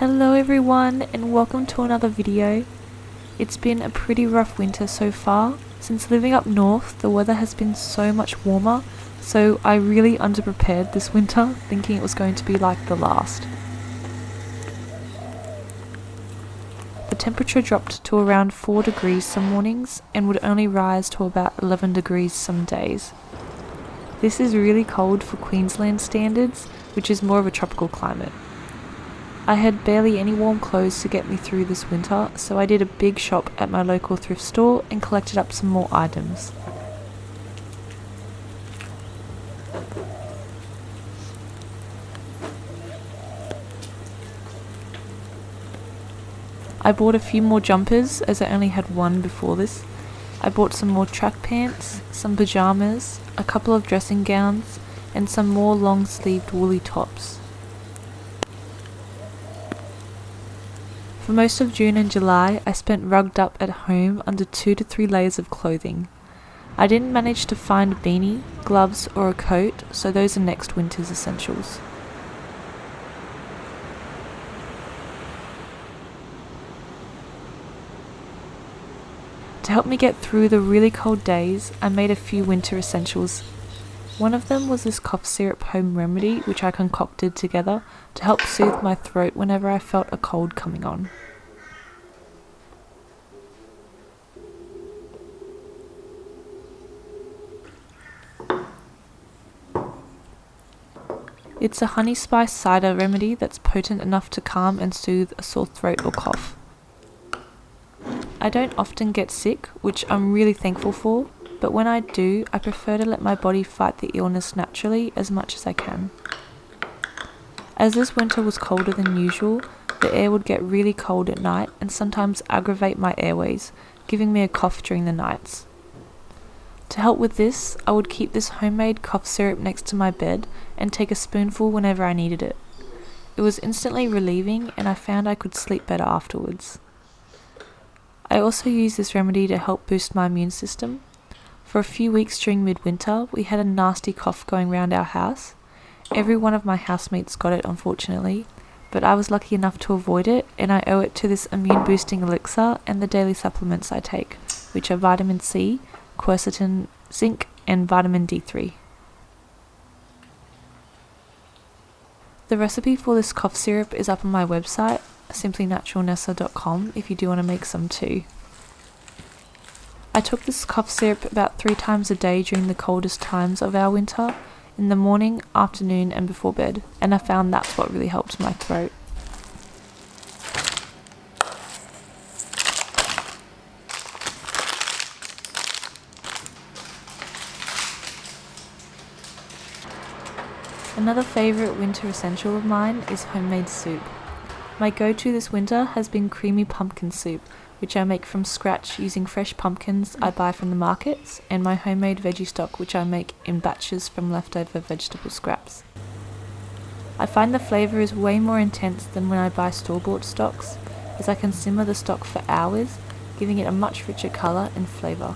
Hello everyone and welcome to another video. It's been a pretty rough winter so far. Since living up north the weather has been so much warmer so I really underprepared this winter thinking it was going to be like the last. The temperature dropped to around 4 degrees some mornings and would only rise to about 11 degrees some days. This is really cold for Queensland standards, which is more of a tropical climate. I had barely any warm clothes to get me through this winter, so I did a big shop at my local thrift store and collected up some more items. I bought a few more jumpers as I only had one before this. I bought some more track pants, some pyjamas, a couple of dressing gowns, and some more long sleeved woolly tops. For most of June and July, I spent rugged up at home under two to three layers of clothing. I didn't manage to find a beanie, gloves, or a coat, so those are next winter's essentials. To help me get through the really cold days, I made a few winter essentials. One of them was this cough syrup home remedy which I concocted together to help soothe my throat whenever I felt a cold coming on. It's a honey spice cider remedy that's potent enough to calm and soothe a sore throat or cough. I don't often get sick, which I'm really thankful for, but when I do, I prefer to let my body fight the illness naturally as much as I can. As this winter was colder than usual, the air would get really cold at night and sometimes aggravate my airways, giving me a cough during the nights. To help with this, I would keep this homemade cough syrup next to my bed and take a spoonful whenever I needed it. It was instantly relieving and I found I could sleep better afterwards. I also use this remedy to help boost my immune system. For a few weeks during midwinter, we had a nasty cough going round our house. Every one of my housemates got it, unfortunately, but I was lucky enough to avoid it, and I owe it to this immune boosting elixir and the daily supplements I take, which are vitamin C, quercetin, zinc, and vitamin D3. The recipe for this cough syrup is up on my website, simplynaturalnessa.com if you do want to make some too. I took this cough syrup about three times a day during the coldest times of our winter, in the morning, afternoon, and before bed, and I found that's what really helped my throat. Another favourite winter essential of mine is homemade soup. My go-to this winter has been creamy pumpkin soup, which I make from scratch using fresh pumpkins I buy from the markets, and my homemade veggie stock which I make in batches from leftover vegetable scraps. I find the flavour is way more intense than when I buy store-bought stocks, as I can simmer the stock for hours, giving it a much richer colour and flavour.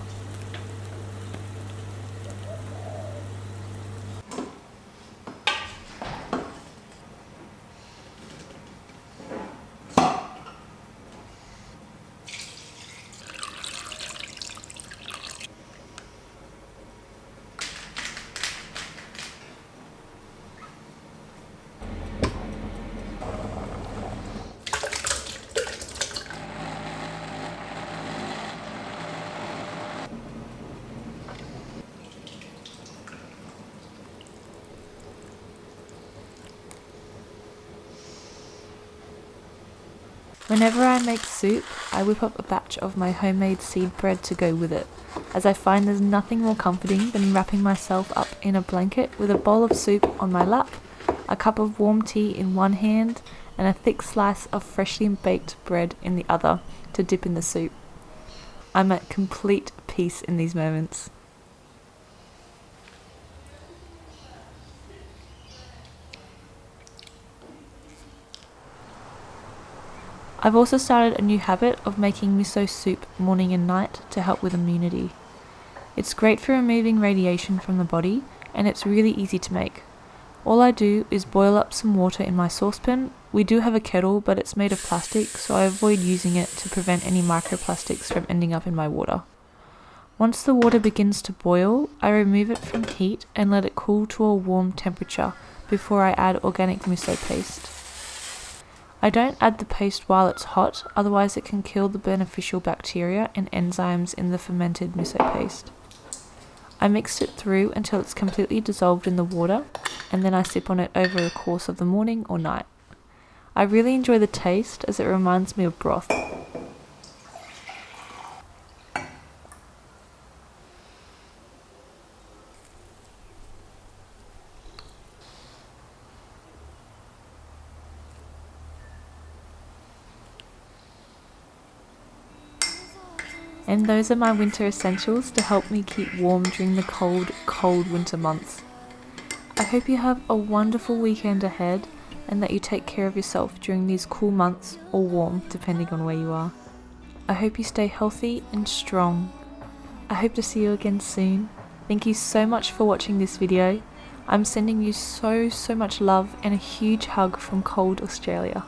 Whenever I make soup, I whip up a batch of my homemade seed bread to go with it, as I find there's nothing more comforting than wrapping myself up in a blanket with a bowl of soup on my lap, a cup of warm tea in one hand, and a thick slice of freshly baked bread in the other to dip in the soup. I'm at complete peace in these moments. I've also started a new habit of making miso soup morning and night to help with immunity. It's great for removing radiation from the body and it's really easy to make. All I do is boil up some water in my saucepan. We do have a kettle, but it's made of plastic, so I avoid using it to prevent any microplastics from ending up in my water. Once the water begins to boil, I remove it from heat and let it cool to a warm temperature before I add organic miso paste. I don't add the paste while it's hot, otherwise it can kill the beneficial bacteria and enzymes in the fermented miso paste. I mix it through until it's completely dissolved in the water and then I sip on it over the course of the morning or night. I really enjoy the taste as it reminds me of broth. And those are my winter essentials to help me keep warm during the cold, cold winter months. I hope you have a wonderful weekend ahead and that you take care of yourself during these cool months or warm, depending on where you are. I hope you stay healthy and strong. I hope to see you again soon. Thank you so much for watching this video. I'm sending you so, so much love and a huge hug from cold Australia.